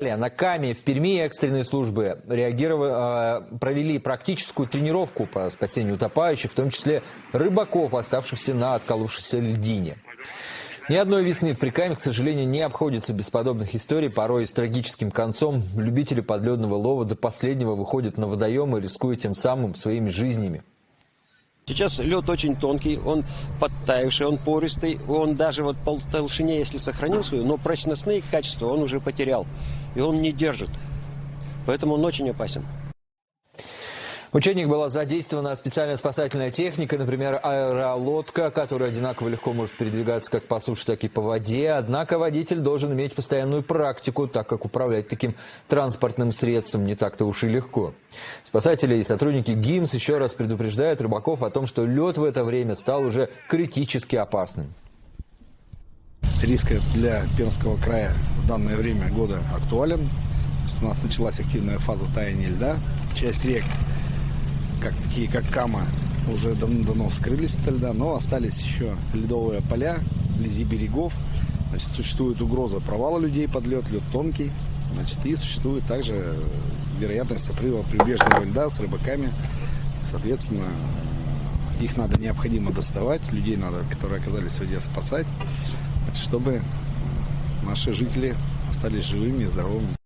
На Каме в Перми экстренные службы реагировали, э, провели практическую тренировку по спасению утопающих, в том числе рыбаков, оставшихся на отколовшейся льдине. Ни одной весны в Прикаме, к сожалению, не обходится без подобных историй, порой с трагическим концом. Любители подледного лова до последнего выходят на водоемы, рискуя тем самым своими жизнями. Сейчас лед очень тонкий, он подтаявший, он пористый, он даже вот по толщине, если сохранил свою, но прочностные качества он уже потерял, и он не держит. Поэтому он очень опасен. В учениях была задействована специальная спасательная техника, например, аэролодка, которая одинаково легко может передвигаться как по суше, так и по воде. Однако водитель должен иметь постоянную практику, так как управлять таким транспортным средством не так-то уж и легко. Спасатели и сотрудники ГИМС еще раз предупреждают рыбаков о том, что лед в это время стал уже критически опасным. Риск для Пермского края в данное время года актуален. У нас началась активная фаза таяния льда. Часть рек как такие, как Кама, уже давно-давно вскрылись от льда, но остались еще ледовые поля вблизи берегов. Значит, существует угроза провала людей под лед, лед тонкий. Значит, и существует также вероятность отрыва прибрежного льда с рыбаками. Соответственно, их надо необходимо доставать, людей надо, которые оказались в воде, спасать, чтобы наши жители остались живыми и здоровыми.